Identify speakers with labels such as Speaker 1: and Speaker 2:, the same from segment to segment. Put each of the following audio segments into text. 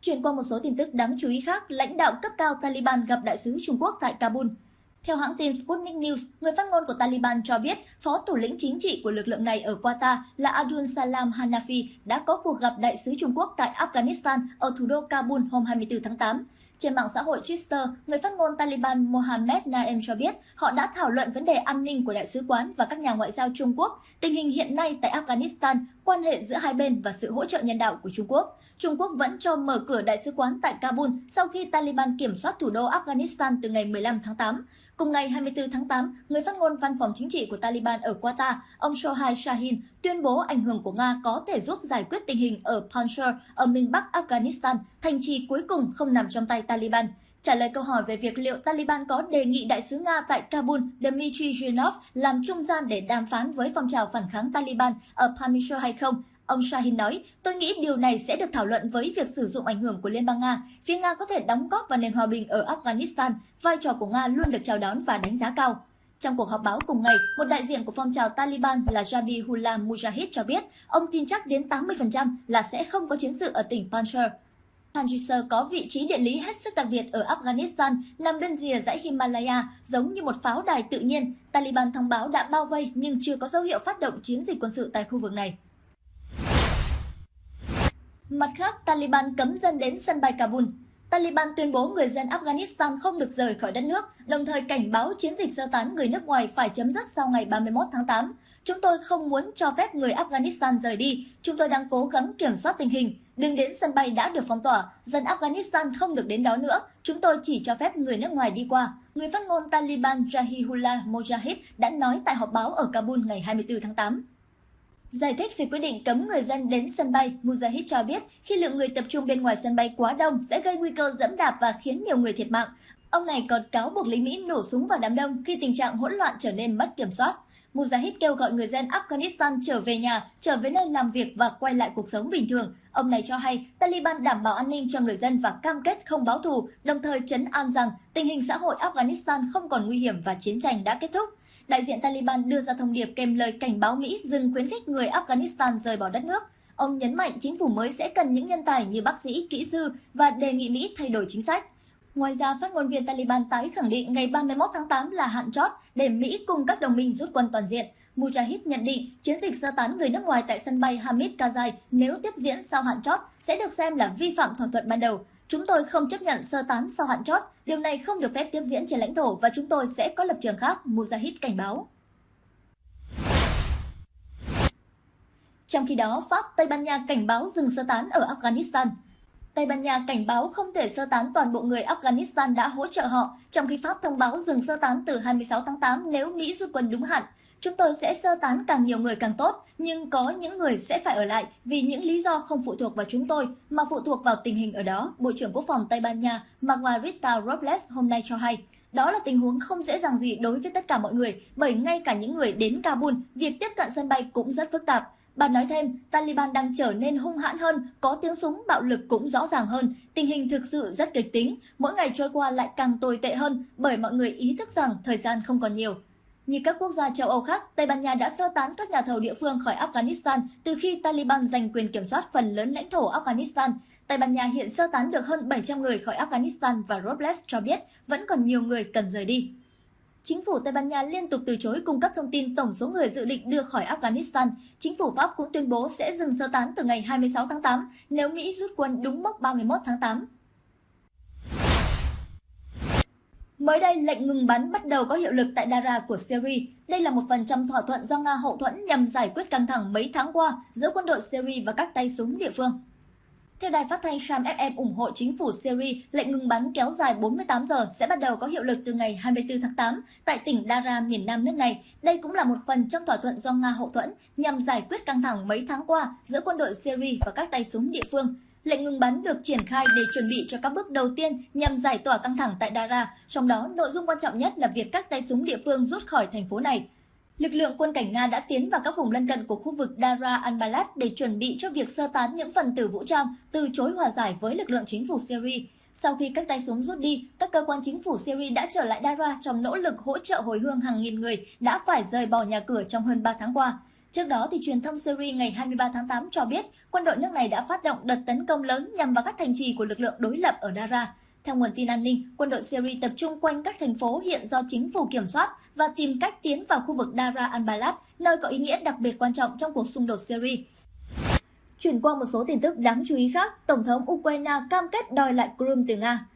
Speaker 1: Chuyển qua một số tin tức đáng chú ý khác, lãnh đạo cấp cao Taliban gặp đại sứ Trung Quốc tại Kabul. Theo hãng tin Sputnik News, người phát ngôn của Taliban cho biết phó thủ lĩnh chính trị của lực lượng này ở Qatar là Abdul Salam Hanafi đã có cuộc gặp đại sứ Trung Quốc tại Afghanistan ở thủ đô Kabul hôm 24 tháng 8. Trên mạng xã hội Twitter, người phát ngôn Taliban Mohammed Naem cho biết họ đã thảo luận vấn đề an ninh của đại sứ quán và các nhà ngoại giao Trung Quốc, tình hình hiện nay tại Afghanistan, quan hệ giữa hai bên và sự hỗ trợ nhân đạo của Trung Quốc. Trung Quốc vẫn cho mở cửa đại sứ quán tại Kabul sau khi Taliban kiểm soát thủ đô Afghanistan từ ngày 15 tháng 8. Cùng ngày 24 tháng 8, người phát ngôn văn phòng chính trị của Taliban ở Qatar, ông Shohai Shahin, tuyên bố ảnh hưởng của Nga có thể giúp giải quyết tình hình ở Panjshir ở miền Bắc Afghanistan, thành trì cuối cùng không nằm trong tay Taliban. Trả lời câu hỏi về việc liệu Taliban có đề nghị đại sứ Nga tại Kabul Dmitry Zhinov làm trung gian để đàm phán với phong trào phản kháng Taliban ở Panjshir hay không, Ông Shahin nói, tôi nghĩ điều này sẽ được thảo luận với việc sử dụng ảnh hưởng của Liên bang Nga. Phía Nga có thể đóng góp vào nền hòa bình ở Afghanistan, vai trò của Nga luôn được chào đón và đánh giá cao. Trong cuộc họp báo cùng ngày, một đại diện của phong trào Taliban là Jabihullah Mujahid cho biết ông tin chắc đến 80% là sẽ không có chiến sự ở tỉnh Panjshir. Panjshir có vị trí địa lý hết sức đặc biệt ở Afghanistan, nằm bên rìa dãy Himalaya, giống như một pháo đài tự nhiên. Taliban thông báo đã bao vây nhưng chưa có dấu hiệu phát động chiến dịch quân sự tại khu vực này. Mặt khác, Taliban cấm dân đến sân bay Kabul. Taliban tuyên bố người dân Afghanistan không được rời khỏi đất nước, đồng thời cảnh báo chiến dịch sơ tán người nước ngoài phải chấm dứt sau ngày 31 tháng 8. Chúng tôi không muốn cho phép người Afghanistan rời đi, chúng tôi đang cố gắng kiểm soát tình hình. Đừng đến sân bay đã được phong tỏa, dân Afghanistan không được đến đó nữa, chúng tôi chỉ cho phép người nước ngoài đi qua. Người phát ngôn Taliban Jahihullah Mojahid đã nói tại họp báo ở Kabul ngày 24 tháng 8. Giải thích về quyết định cấm người dân đến sân bay, Mujahid cho biết khi lượng người tập trung bên ngoài sân bay quá đông sẽ gây nguy cơ dẫm đạp và khiến nhiều người thiệt mạng. Ông này còn cáo buộc lính Mỹ nổ súng vào đám đông khi tình trạng hỗn loạn trở nên mất kiểm soát. Mujahid kêu gọi người dân Afghanistan trở về nhà, trở về nơi làm việc và quay lại cuộc sống bình thường. Ông này cho hay Taliban đảm bảo an ninh cho người dân và cam kết không báo thù, đồng thời chấn an rằng tình hình xã hội Afghanistan không còn nguy hiểm và chiến tranh đã kết thúc đại diện Taliban đưa ra thông điệp kèm lời cảnh báo Mỹ dừng khuyến khích người Afghanistan rời bỏ đất nước. Ông nhấn mạnh chính phủ mới sẽ cần những nhân tài như bác sĩ, kỹ sư và đề nghị Mỹ thay đổi chính sách. Ngoài ra, phát ngôn viên Taliban tái khẳng định ngày 31 tháng 8 là hạn chót để Mỹ cùng các đồng minh rút quân toàn diện. Mujahid nhận định chiến dịch sơ tán người nước ngoài tại sân bay Hamid Karzai nếu tiếp diễn sau hạn chót sẽ được xem là vi phạm thỏa thuận ban đầu. Chúng tôi không chấp nhận sơ tán sau hạn chót, điều này không được phép tiếp diễn trên lãnh thổ và chúng tôi sẽ có lập trường khác, Mujahid cảnh báo. Trong khi đó, Pháp, Tây Ban Nha cảnh báo dừng sơ tán ở Afghanistan. Tây Ban Nha cảnh báo không thể sơ tán toàn bộ người Afghanistan đã hỗ trợ họ, trong khi Pháp thông báo dừng sơ tán từ 26 tháng 8 nếu Mỹ rút quân đúng hạn. Chúng tôi sẽ sơ tán càng nhiều người càng tốt, nhưng có những người sẽ phải ở lại vì những lý do không phụ thuộc vào chúng tôi mà phụ thuộc vào tình hình ở đó, Bộ trưởng Quốc phòng Tây Ban Nha Margarita Robles hôm nay cho hay. Đó là tình huống không dễ dàng gì đối với tất cả mọi người, bởi ngay cả những người đến Kabul, việc tiếp cận sân bay cũng rất phức tạp. Bà nói thêm, Taliban đang trở nên hung hãn hơn, có tiếng súng bạo lực cũng rõ ràng hơn. Tình hình thực sự rất kịch tính, mỗi ngày trôi qua lại càng tồi tệ hơn bởi mọi người ý thức rằng thời gian không còn nhiều. Như các quốc gia châu Âu khác, Tây Ban Nha đã sơ tán các nhà thầu địa phương khỏi Afghanistan từ khi Taliban giành quyền kiểm soát phần lớn lãnh thổ Afghanistan. Tây Ban Nha hiện sơ tán được hơn 700 người khỏi Afghanistan và Robles cho biết vẫn còn nhiều người cần rời đi. Chính phủ Tây Ban Nha liên tục từ chối cung cấp thông tin tổng số người dự định đưa khỏi Afghanistan. Chính phủ Pháp cũng tuyên bố sẽ dừng sơ tán từ ngày 26 tháng 8 nếu Mỹ rút quân đúng mốc 31 tháng 8. Mới đây, lệnh ngừng bắn bắt đầu có hiệu lực tại Dara của Syria. Đây là một phần trong thỏa thuận do Nga hậu thuẫn nhằm giải quyết căng thẳng mấy tháng qua giữa quân đội Syria và các tay súng địa phương. Theo đài phát thanh Sham FM ủng hộ chính phủ Syria, lệnh ngừng bắn kéo dài 48 giờ sẽ bắt đầu có hiệu lực từ ngày 24 tháng 8 tại tỉnh Dara, miền nam nước này. Đây cũng là một phần trong thỏa thuận do Nga hậu thuẫn nhằm giải quyết căng thẳng mấy tháng qua giữa quân đội Syria và các tay súng địa phương. Lệnh ngừng bắn được triển khai để chuẩn bị cho các bước đầu tiên nhằm giải tỏa căng thẳng tại Dara, trong đó nội dung quan trọng nhất là việc các tay súng địa phương rút khỏi thành phố này. Lực lượng quân cảnh Nga đã tiến vào các vùng lân cận của khu vực Dara al-Balad để chuẩn bị cho việc sơ tán những phần tử vũ trang từ chối hòa giải với lực lượng chính phủ Syria. Sau khi các tay súng rút đi, các cơ quan chính phủ Syria đã trở lại Dara trong nỗ lực hỗ trợ hồi hương hàng nghìn người đã phải rời bỏ nhà cửa trong hơn 3 tháng qua. Trước đó, thì truyền thông Syria ngày 23 tháng 8 cho biết quân đội nước này đã phát động đợt tấn công lớn nhằm vào các thành trì của lực lượng đối lập ở Dara. Theo nguồn tin an ninh, quân đội Syria tập trung quanh các thành phố hiện do chính phủ kiểm soát và tìm cách tiến vào khu vực Dara al-Balad, nơi có ý nghĩa đặc biệt quan trọng trong cuộc xung đột Syria. Chuyển qua một số tin tức đáng chú ý khác, Tổng thống Ukraine cam kết đòi lại Crimea từ Nga.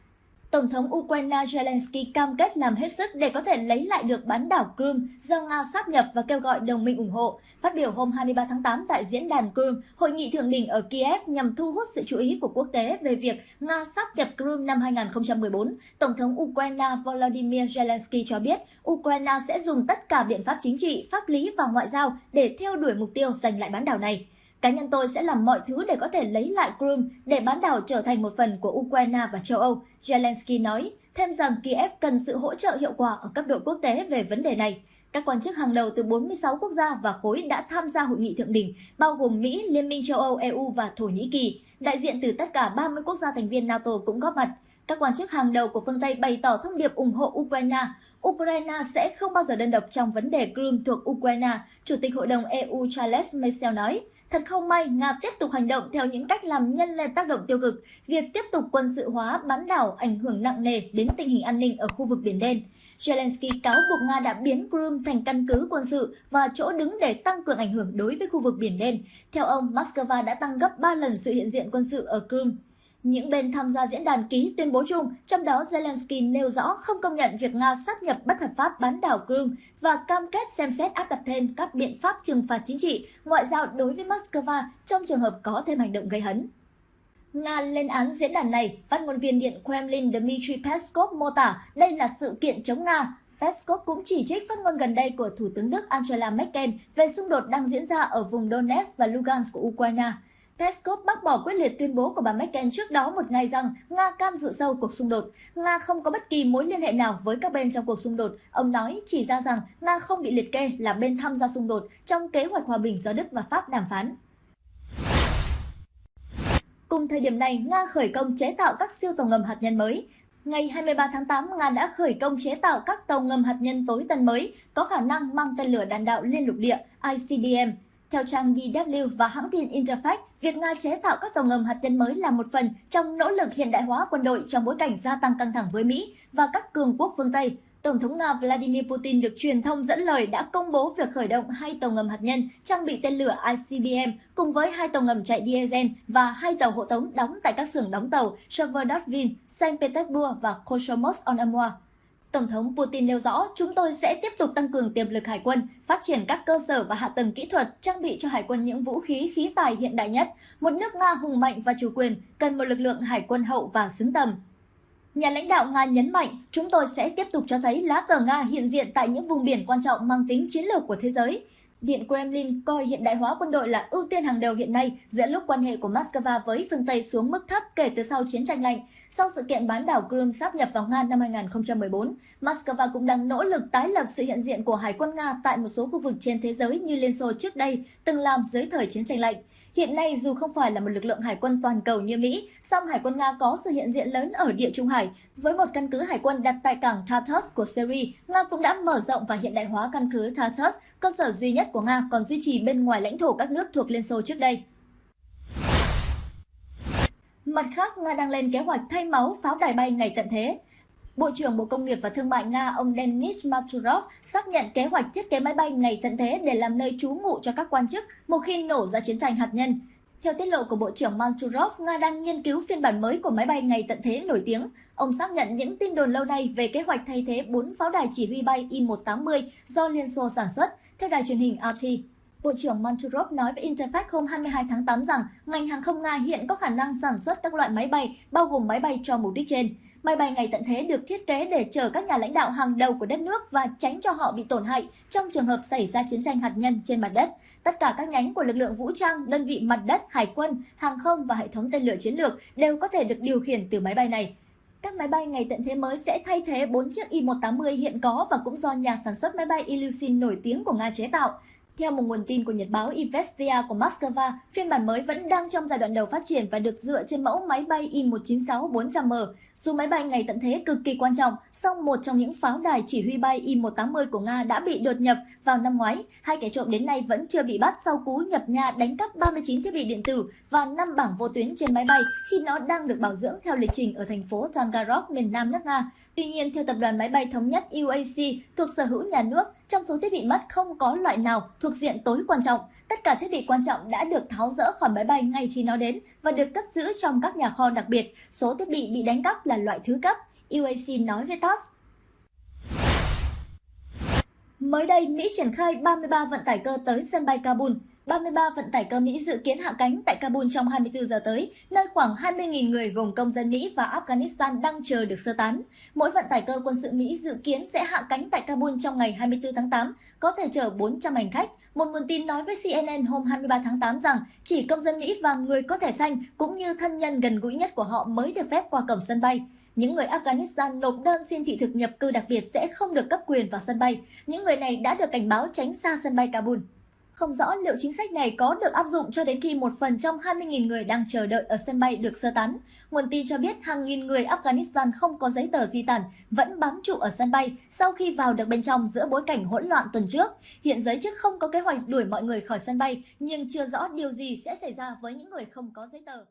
Speaker 1: Tổng thống Ukraine Zelensky cam kết làm hết sức để có thể lấy lại được bán đảo Crimea do Nga sáp nhập và kêu gọi đồng minh ủng hộ. Phát biểu hôm 23 tháng 8 tại diễn đàn Crimea, hội nghị thượng đỉnh ở Kiev nhằm thu hút sự chú ý của quốc tế về việc Nga sáp nhập Crimea năm 2014, Tổng thống Ukraine Volodymyr Zelensky cho biết Ukraine sẽ dùng tất cả biện pháp chính trị, pháp lý và ngoại giao để theo đuổi mục tiêu giành lại bán đảo này. Cá nhân tôi sẽ làm mọi thứ để có thể lấy lại Crimea để bán đảo trở thành một phần của Ukraine và châu Âu, Zelensky nói, thêm rằng Kiev cần sự hỗ trợ hiệu quả ở cấp độ quốc tế về vấn đề này. Các quan chức hàng đầu từ 46 quốc gia và khối đã tham gia hội nghị thượng đỉnh, bao gồm Mỹ, Liên minh châu Âu, EU và Thổ Nhĩ Kỳ. Đại diện từ tất cả 30 quốc gia thành viên NATO cũng góp mặt. Các quan chức hàng đầu của phương Tây bày tỏ thông điệp ủng hộ Ukraine. Ukraine sẽ không bao giờ đơn độc trong vấn đề Crimea thuộc Ukraine, Chủ tịch Hội đồng EU Charles Michel nói. Thật không may, Nga tiếp tục hành động theo những cách làm nhân lên tác động tiêu cực, việc tiếp tục quân sự hóa bán đảo ảnh hưởng nặng nề đến tình hình an ninh ở khu vực Biển Đen. Zelensky cáo buộc Nga đã biến Crimea thành căn cứ quân sự và chỗ đứng để tăng cường ảnh hưởng đối với khu vực Biển Đen. Theo ông, Moscow đã tăng gấp 3 lần sự hiện diện quân sự ở Crimea. Những bên tham gia diễn đàn ký tuyên bố chung, trong đó Zelensky nêu rõ không công nhận việc Nga sáp nhập bất hợp pháp bán đảo Crimea và cam kết xem xét áp đặt thêm các biện pháp trừng phạt chính trị, ngoại giao đối với Moscow trong trường hợp có thêm hành động gây hấn. Nga lên án diễn đàn này, phát ngôn viên Điện Kremlin Dmitry Peskov mô tả đây là sự kiện chống Nga. Peskov cũng chỉ trích phát ngôn gần đây của Thủ tướng Đức Angela Merkel về xung đột đang diễn ra ở vùng Donetsk và Lugansk của Ukraine. Peskov bác bỏ quyết liệt tuyên bố của bà Merkel trước đó một ngày rằng Nga can dự sâu cuộc xung đột. Nga không có bất kỳ mối liên hệ nào với các bên trong cuộc xung đột. Ông nói chỉ ra rằng Nga không bị liệt kê là bên tham gia xung đột trong kế hoạch hòa bình do Đức và Pháp đàm phán. Cùng thời điểm này, Nga khởi công chế tạo các siêu tàu ngầm hạt nhân mới. Ngày 23 tháng 8, Nga đã khởi công chế tạo các tàu ngầm hạt nhân tối tân mới có khả năng mang tên lửa đạn đạo liên lục địa ICBM theo trang DW và hãng tin Interfax, việc Nga chế tạo các tàu ngầm hạt nhân mới là một phần trong nỗ lực hiện đại hóa quân đội trong bối cảnh gia tăng căng thẳng với Mỹ và các cường quốc phương Tây. Tổng thống Nga Vladimir Putin được truyền thông dẫn lời đã công bố việc khởi động hai tàu ngầm hạt nhân trang bị tên lửa ICBM cùng với hai tàu ngầm chạy diesel và hai tàu hộ tống đóng tại các xưởng đóng tàu Severodvin, Saint Petersburg và Komsomolsk-on-Amur. Tổng thống Putin nêu rõ, chúng tôi sẽ tiếp tục tăng cường tiềm lực hải quân, phát triển các cơ sở và hạ tầng kỹ thuật, trang bị cho hải quân những vũ khí khí tài hiện đại nhất. Một nước Nga hùng mạnh và chủ quyền cần một lực lượng hải quân hậu và xứng tầm. Nhà lãnh đạo Nga nhấn mạnh, chúng tôi sẽ tiếp tục cho thấy lá cờ Nga hiện diện tại những vùng biển quan trọng mang tính chiến lược của thế giới. Điện Kremlin coi hiện đại hóa quân đội là ưu tiên hàng đầu hiện nay giữa lúc quan hệ của Moscow với phương Tây xuống mức thấp kể từ sau chiến tranh lạnh. Sau sự kiện bán đảo Crimea sáp nhập vào Nga năm 2014, Moscow cũng đang nỗ lực tái lập sự hiện diện của Hải quân Nga tại một số khu vực trên thế giới như Liên Xô trước đây từng làm dưới thời chiến tranh lạnh. Hiện nay dù không phải là một lực lượng hải quân toàn cầu như Mỹ, song Hải quân Nga có sự hiện diện lớn ở địa Trung Hải. Với một căn cứ hải quân đặt tại cảng Tartus của Syria, Nga cũng đã mở rộng và hiện đại hóa căn cứ Tartus, cơ sở duy nhất của Nga còn duy trì bên ngoài lãnh thổ các nước thuộc Liên Xô trước đây. Mặt khác, Nga đang lên kế hoạch thay máu pháo đài bay ngày tận thế. Bộ trưởng Bộ Công nghiệp và Thương mại Nga ông Denis Maturov xác nhận kế hoạch thiết kế máy bay ngày tận thế để làm nơi trú ngụ cho các quan chức một khi nổ ra chiến tranh hạt nhân. Theo tiết lộ của Bộ trưởng Manturov, Nga đang nghiên cứu phiên bản mới của máy bay ngày tận thế nổi tiếng. Ông xác nhận những tin đồn lâu nay về kế hoạch thay thế 4 pháo đài chỉ huy bay I-180 do Liên Xô sản xuất, theo đài truyền hình RT. Bộ trưởng Manturov nói với Interfax hôm 22 tháng 8 rằng ngành hàng không Nga hiện có khả năng sản xuất các loại máy bay, bao gồm máy bay cho mục đích trên. Máy bay ngày tận thế được thiết kế để chở các nhà lãnh đạo hàng đầu của đất nước và tránh cho họ bị tổn hại trong trường hợp xảy ra chiến tranh hạt nhân trên mặt đất. Tất cả các nhánh của lực lượng vũ trang, đơn vị mặt đất, hải quân, hàng không và hệ thống tên lửa chiến lược đều có thể được điều khiển từ máy bay này. Các máy bay ngày tận thế mới sẽ thay thế 4 chiếc Y-180 hiện có và cũng do nhà sản xuất máy bay Ilyushin nổi tiếng của Nga chế tạo. Theo một nguồn tin của Nhật báo Investia của Moscow, phiên bản mới vẫn đang trong giai đoạn đầu phát triển và được dựa trên mẫu máy bay I-196-400M. Dù máy bay ngày tận thế cực kỳ quan trọng, song một trong những pháo đài chỉ huy bay I-180 của Nga đã bị đột nhập vào năm ngoái. Hai kẻ trộm đến nay vẫn chưa bị bắt sau cú nhập nhà đánh cắp 39 thiết bị điện tử và 5 bảng vô tuyến trên máy bay khi nó đang được bảo dưỡng theo lịch trình ở thành phố Tangarok, miền nam nước Nga. Tuy nhiên, theo tập đoàn máy bay thống nhất UAC thuộc sở hữu nhà nước, trong số thiết bị mất không có loại nào thuộc diện tối quan trọng. Tất cả thiết bị quan trọng đã được tháo rỡ khỏi máy bay ngay khi nó đến và được cất giữ trong các nhà kho đặc biệt. Số thiết bị bị đánh cắp là loại thứ cấp, UAC nói với TASS. Mới đây, Mỹ triển khai 33 vận tải cơ tới sân bay Kabul. 33 vận tải cơ Mỹ dự kiến hạ cánh tại Kabul trong 24 giờ tới, nơi khoảng 20.000 người gồm công dân Mỹ và Afghanistan đang chờ được sơ tán. Mỗi vận tải cơ quân sự Mỹ dự kiến sẽ hạ cánh tại Kabul trong ngày 24 tháng 8, có thể chở 400 hành khách. Một nguồn tin nói với CNN hôm 23 tháng 8 rằng chỉ công dân Mỹ và người có thẻ xanh cũng như thân nhân gần gũi nhất của họ mới được phép qua cổng sân bay. Những người Afghanistan nộp đơn xin thị thực nhập cư đặc biệt sẽ không được cấp quyền vào sân bay. Những người này đã được cảnh báo tránh xa sân bay Kabul. Không rõ liệu chính sách này có được áp dụng cho đến khi một phần trong 20.000 người đang chờ đợi ở sân bay được sơ tán. Nguồn tin cho biết hàng nghìn người Afghanistan không có giấy tờ di tản vẫn bám trụ ở sân bay sau khi vào được bên trong giữa bối cảnh hỗn loạn tuần trước. Hiện giới chức không có kế hoạch đuổi mọi người khỏi sân bay, nhưng chưa rõ điều gì sẽ xảy ra với những người không có giấy tờ.